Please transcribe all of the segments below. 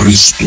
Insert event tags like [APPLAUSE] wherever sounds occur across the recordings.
Христу.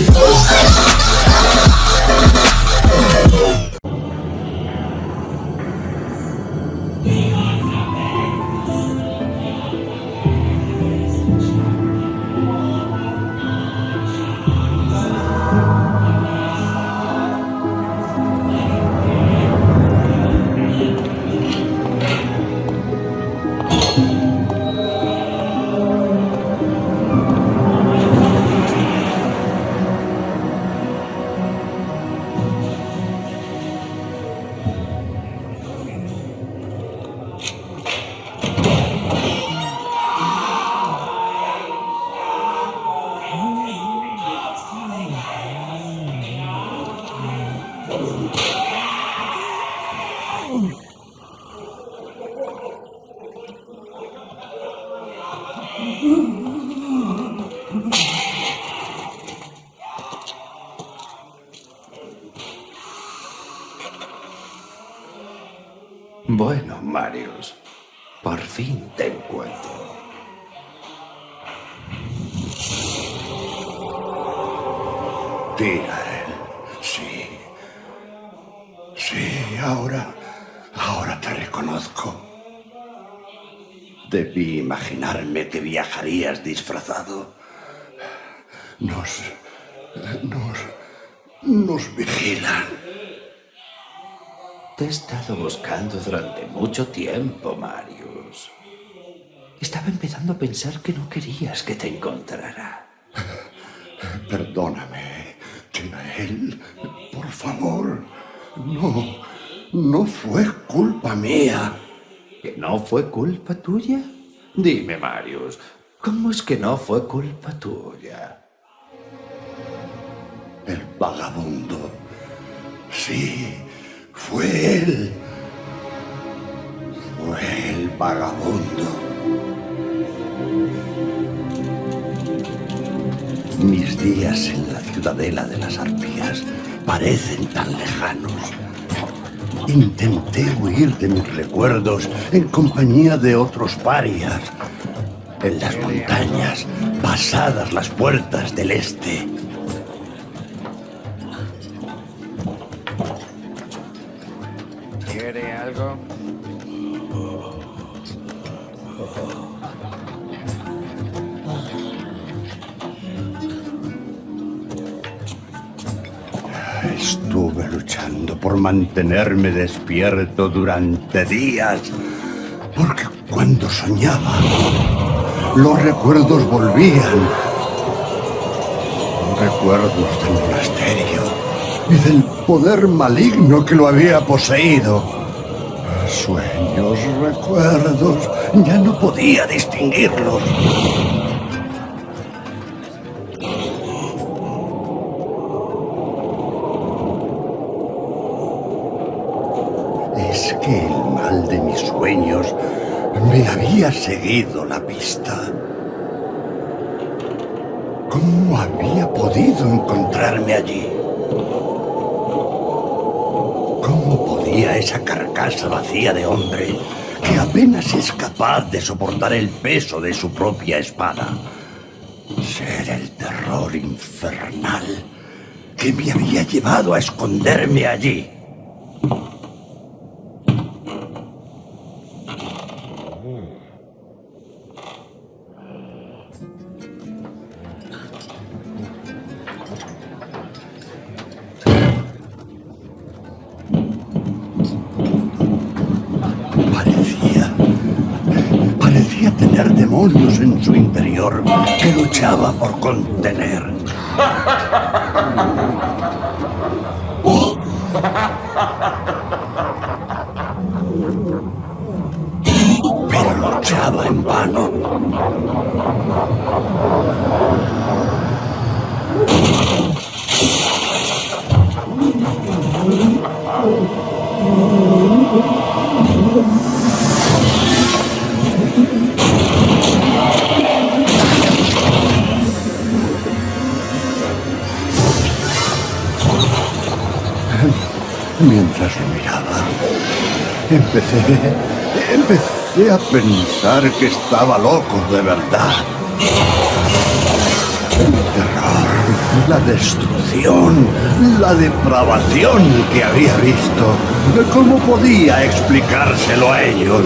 Imaginarme que viajarías disfrazado. Nos, nos, nos vigilan. Te he estado buscando durante mucho tiempo, Marius. Estaba empezando a pensar que no querías que te encontrara. [LAUGHS] Perdóname, él, por favor. No, no fue culpa mía. ¿Que no fue culpa tuya? Dime, Marius, ¿cómo es que no fue culpa tuya? El vagabundo. Sí, fue él. Fue el vagabundo. Mis días en la ciudadela de las arpías parecen tan lejanos. Intenté huir de mis recuerdos en compañía de otros parias. En las montañas, pasadas las puertas del este. ¿Quiere algo? Por mantenerme despierto durante días, porque cuando soñaba, los recuerdos volvían. Recuerdos del monasterio y del poder maligno que lo había poseído. Sueños, recuerdos, ya no podía distinguirlos. Mis sueños me había seguido la pista. ¿Cómo había podido encontrarme allí? ¿Cómo podía esa carcasa vacía de hombre, que apenas es capaz de soportar el peso de su propia espada, ser el terror infernal que me había llevado a esconderme allí? Su interior que luchaba por contener. Pero luchaba en vano. Empecé, empecé a pensar que estaba loco de verdad. El terror, La destrucción, la depravación que había visto. ¿Cómo podía explicárselo a ellos?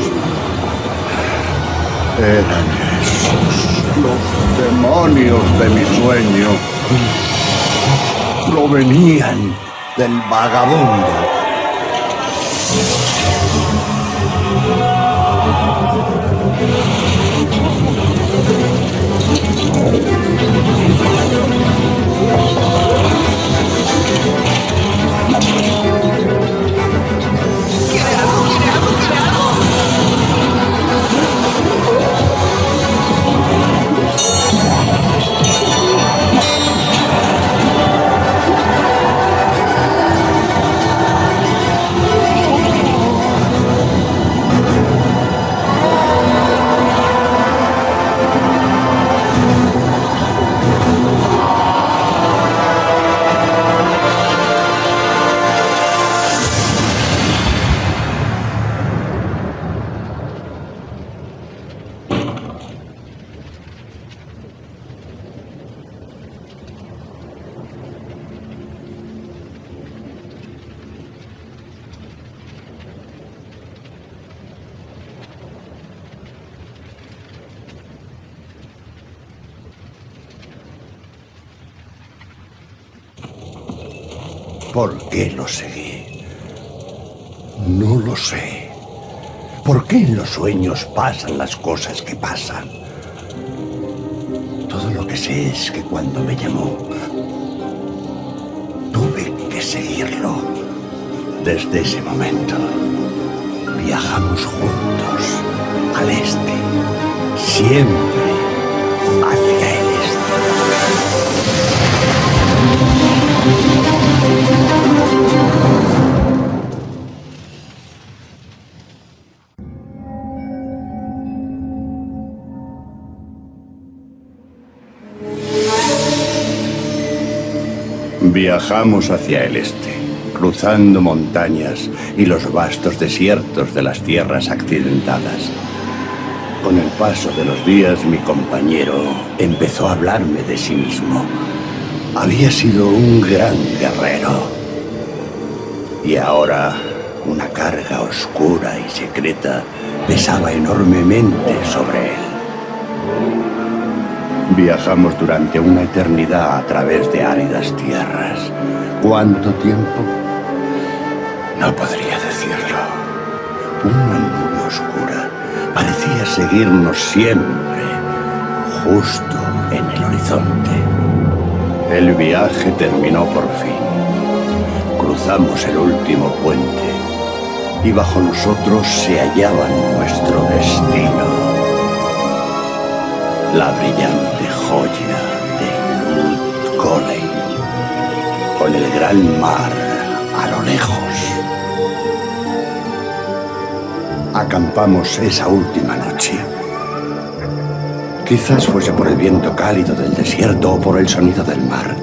Eran esos los demonios de mi sueño. Provenían del vagabundo. Pasan las cosas que pasan? Todo lo que sé es que cuando me llamó, tuve que seguirlo. Desde ese momento, viajamos juntos al este, siempre hacia el Viajamos hacia el este, cruzando montañas y los vastos desiertos de las tierras accidentadas. Con el paso de los días mi compañero empezó a hablarme de sí mismo. Había sido un gran guerrero. Y ahora una carga oscura y secreta pesaba enormemente sobre él. Viajamos durante una eternidad a través de áridas tierras. ¿Cuánto tiempo? No podría decirlo. Una nube oscura parecía seguirnos siempre, justo en el horizonte. El viaje terminó por fin. Cruzamos el último puente y bajo nosotros se hallaba nuestro destino la brillante joya de Golem, con el gran mar a lo lejos. Acampamos esa última noche. Quizás fuese por el viento cálido del desierto o por el sonido del mar,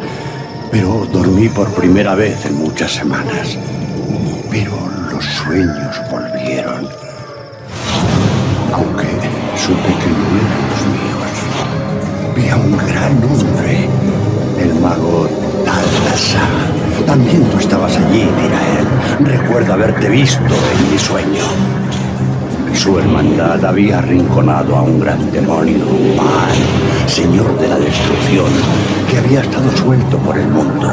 pero dormí por primera vez en muchas semanas. Pero los sueños volvieron, Un gran hombre, el mago Talasa. También tú estabas allí, él. Recuerdo haberte visto en mi sueño. Su hermandad había arrinconado a un gran demonio, Pan, señor de la destrucción, que había estado suelto por el mundo.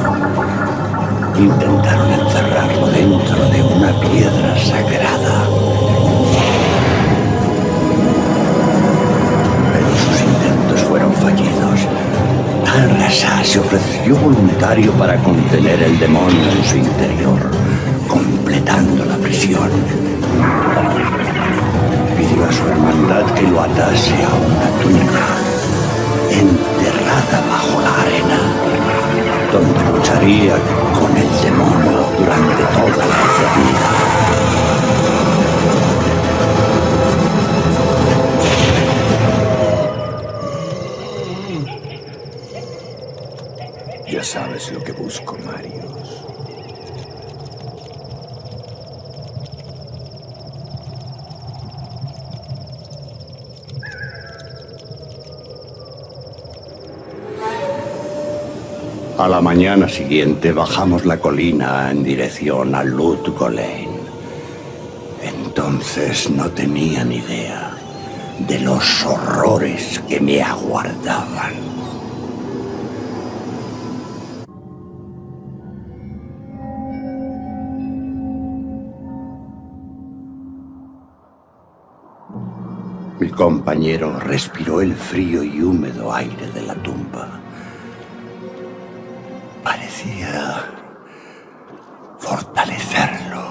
Intentaron encerrarlo dentro de una piedra sagrada Tal se ofreció voluntario para contener el demonio en su interior, completando la prisión. Pidió a su hermandad que lo atase a una tumba, enterrada bajo la arena, donde lucharía con el demonio durante toda la eternidad. Sabes lo que busco, Marius. A la mañana siguiente bajamos la colina en dirección a Lut Golain. Entonces no tenía ni idea de los horrores que me aguardaban. Mi compañero respiró el frío y húmedo aire de la tumba. Parecía fortalecerlo.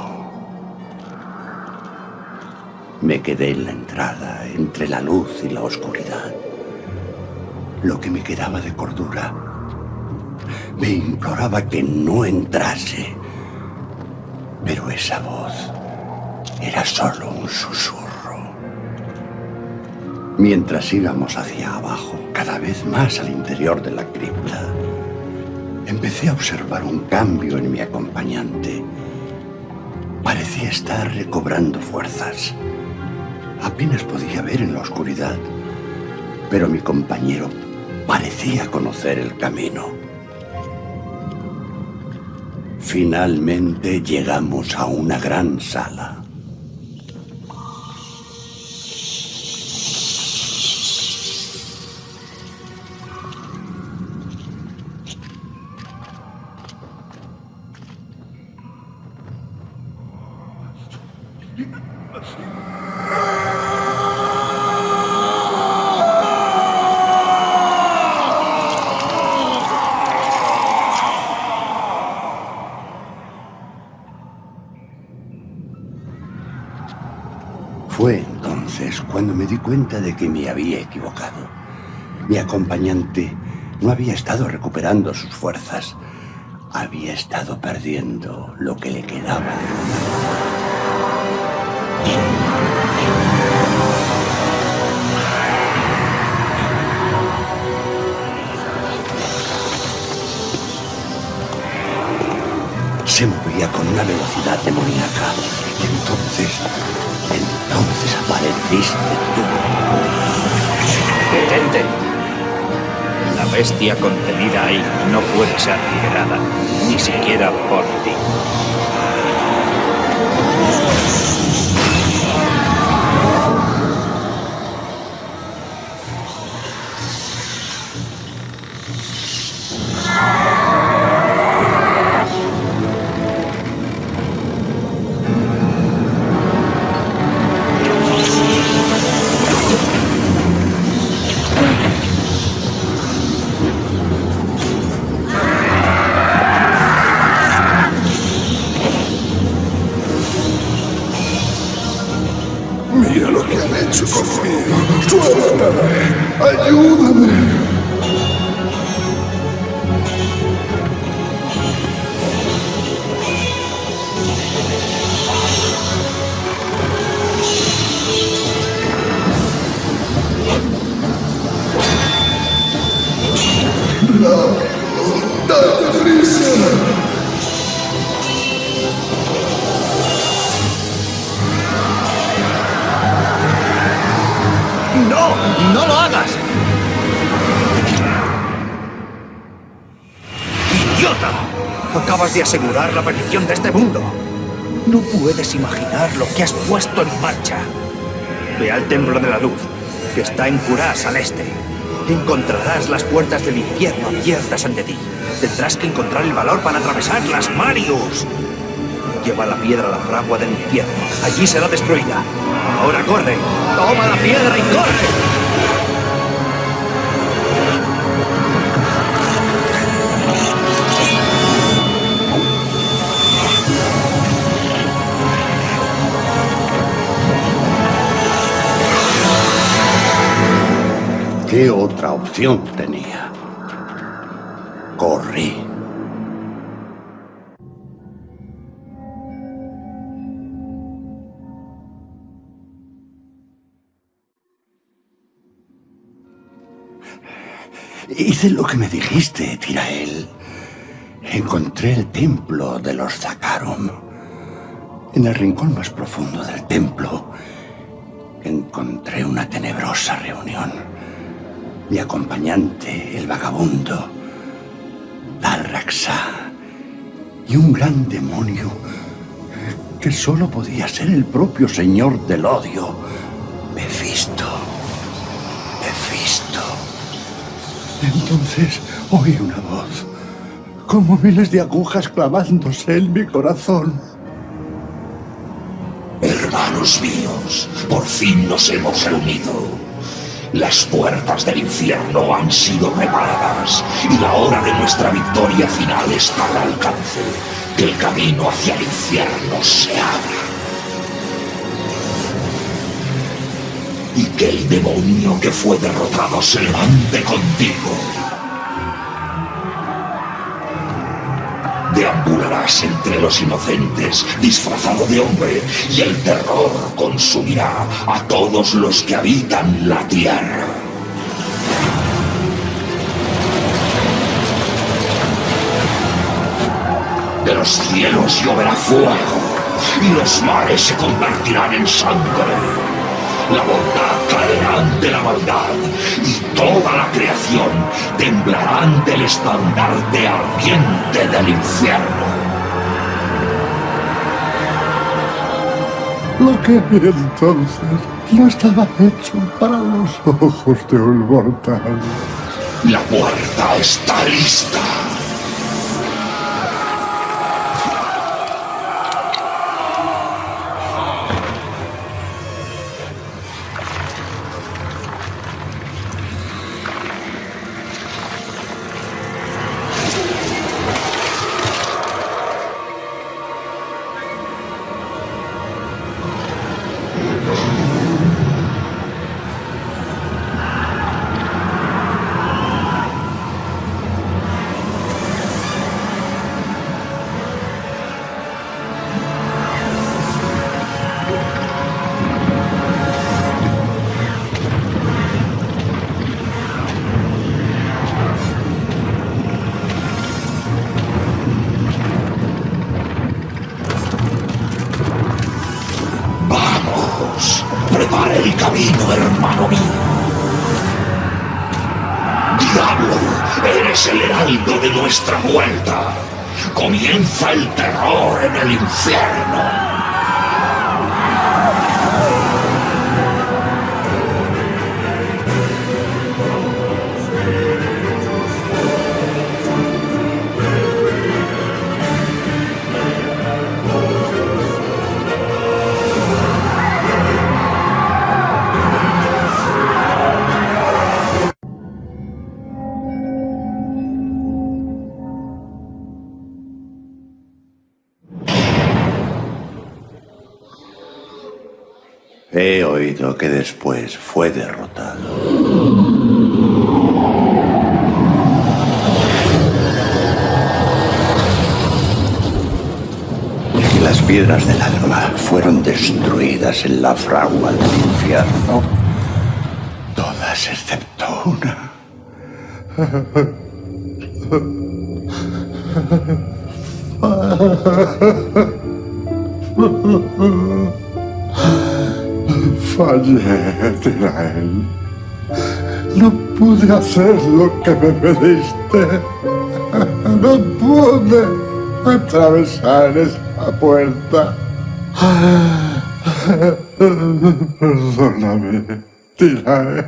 Me quedé en la entrada, entre la luz y la oscuridad. Lo que me quedaba de cordura me imploraba que no entrase. Pero esa voz era solo un susurro. Mientras íbamos hacia abajo, cada vez más al interior de la cripta, empecé a observar un cambio en mi acompañante. Parecía estar recobrando fuerzas. Apenas podía ver en la oscuridad, pero mi compañero parecía conocer el camino. Finalmente llegamos a una gran sala. Fue entonces cuando me di cuenta de que me había equivocado. Mi acompañante no había estado recuperando sus fuerzas. Había estado perdiendo lo que le quedaba Se movía con una velocidad demoníaca. Entonces, entonces apareciste tú. ¡Detente! La bestia contenida ahí no puede ser liberada, ni siquiera por ti. ¡No! ¡No lo hagas! ¡Idiota! Acabas de asegurar la perdición de este mundo. No puedes imaginar lo que has puesto en marcha. Ve al Templo de la Luz, que está en Curás al este. Encontrarás las puertas del infierno abiertas ante ti. Tendrás que encontrar el valor para atravesarlas, Marius. Lleva la piedra a la fragua del infierno. Allí será destruida. Ahora corre. Toma la piedra y corre. ¿Qué otra opción tenía? Hice lo que me dijiste, Tirael. Encontré el templo de los Zakarum. En el rincón más profundo del templo encontré una tenebrosa reunión. Mi acompañante, el vagabundo, Dalraxa. Y un gran demonio que solo podía ser el propio señor del odio, Mephisto. Entonces oí una voz, como miles de agujas clavándose en mi corazón. Hermanos míos, por fin nos hemos reunido. Las puertas del infierno han sido preparadas y la hora de nuestra victoria final está al alcance. Que el camino hacia el infierno se abra. Y que el demonio que fue derrotado se levante contigo. Deambularás entre los inocentes, disfrazado de hombre, y el terror consumirá a todos los que habitan la tierra. De los cielos lloverá fuego, y los mares se convertirán en sangre. La bondad caerá ante la maldad y toda la creación temblará ante el estandarte ardiente del infierno. Lo que vi entonces no estaba hecho para los ojos de un mortal. La puerta está lista. Nuestra vuelta. Comienza el terror en el infierno. Que después fue derrotado. Las piedras del alma fueron destruidas en la fragua del infierno. Todas excepto una. [LAUGHS] Fallé, Tirael. No pude hacer lo que me pediste. No pude atravesar esa puerta. Perdóname, Tirael.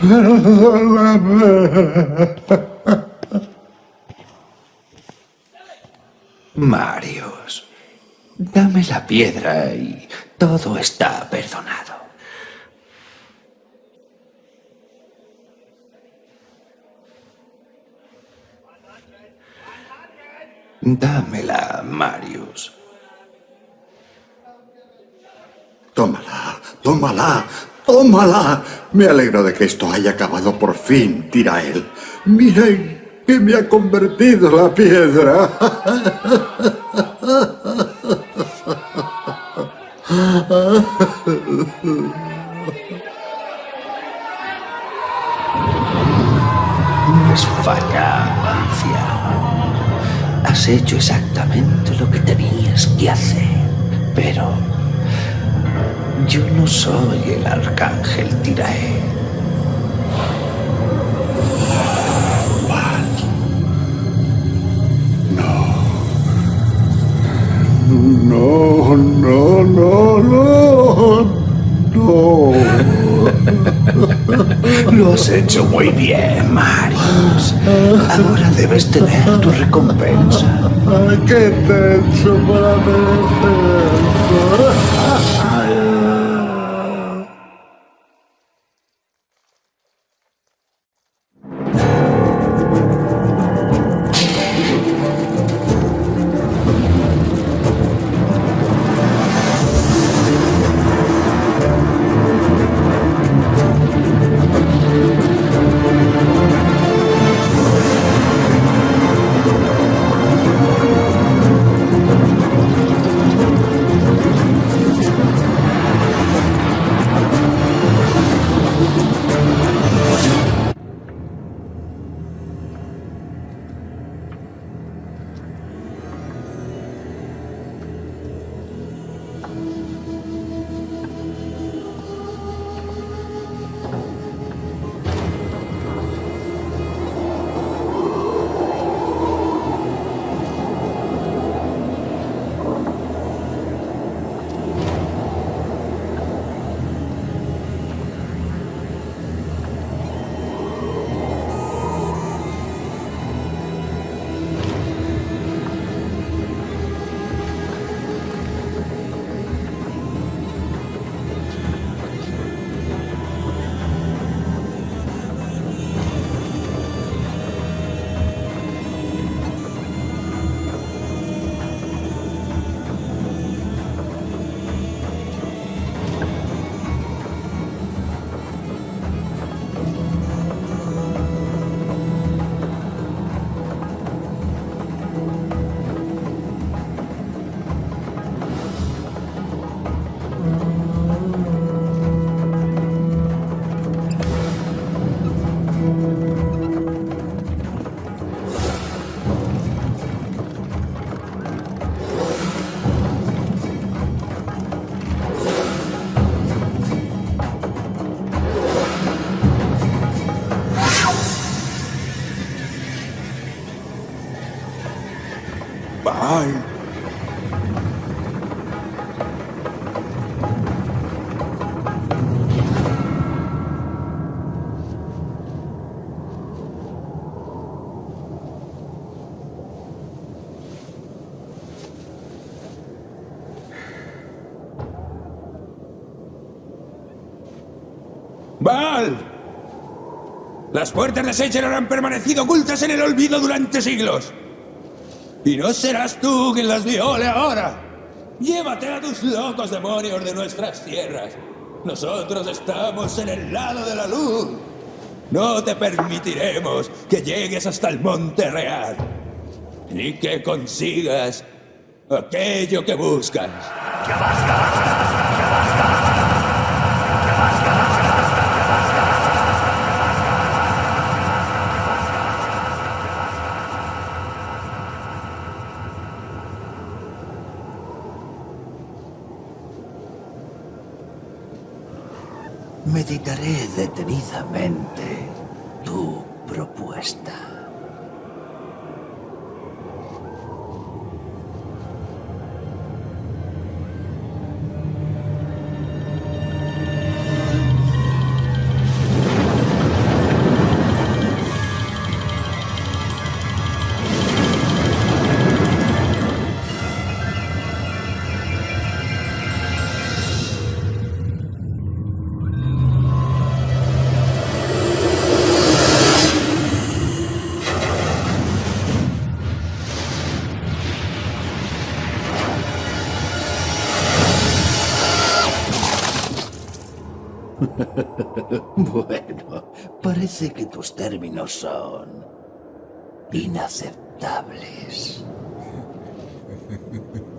Perdóname. Marius, dame la piedra y todo está perdonado. Dámela, Marius. Tómala, tómala, tómala. Me alegro de que esto haya acabado por fin, Tirael. Miren que me ha convertido la piedra. [LAUGHS] [LAUGHS] Es anciano. Has hecho exactamente lo que tenías que hacer. Pero yo no soy el arcángel Tirael. No, no, no, no. No. Lo has hecho muy bien, Marius. Ahora debes tener tu recompensa. Ay, ¿Qué te he hecho para merecer ¡Val! Las puertas de Secheron han permanecido ocultas en el olvido durante siglos. Y no serás tú quien las viole ahora. Llévate a tus locos demonios de nuestras tierras. Nosotros estamos en el lado de la luz. No te permitiremos que llegues hasta el Monte Real. Ni que consigas aquello que buscas. Meditaré detenidamente tu propuesta. Parece que tus términos son inaceptables. [LAUGHS]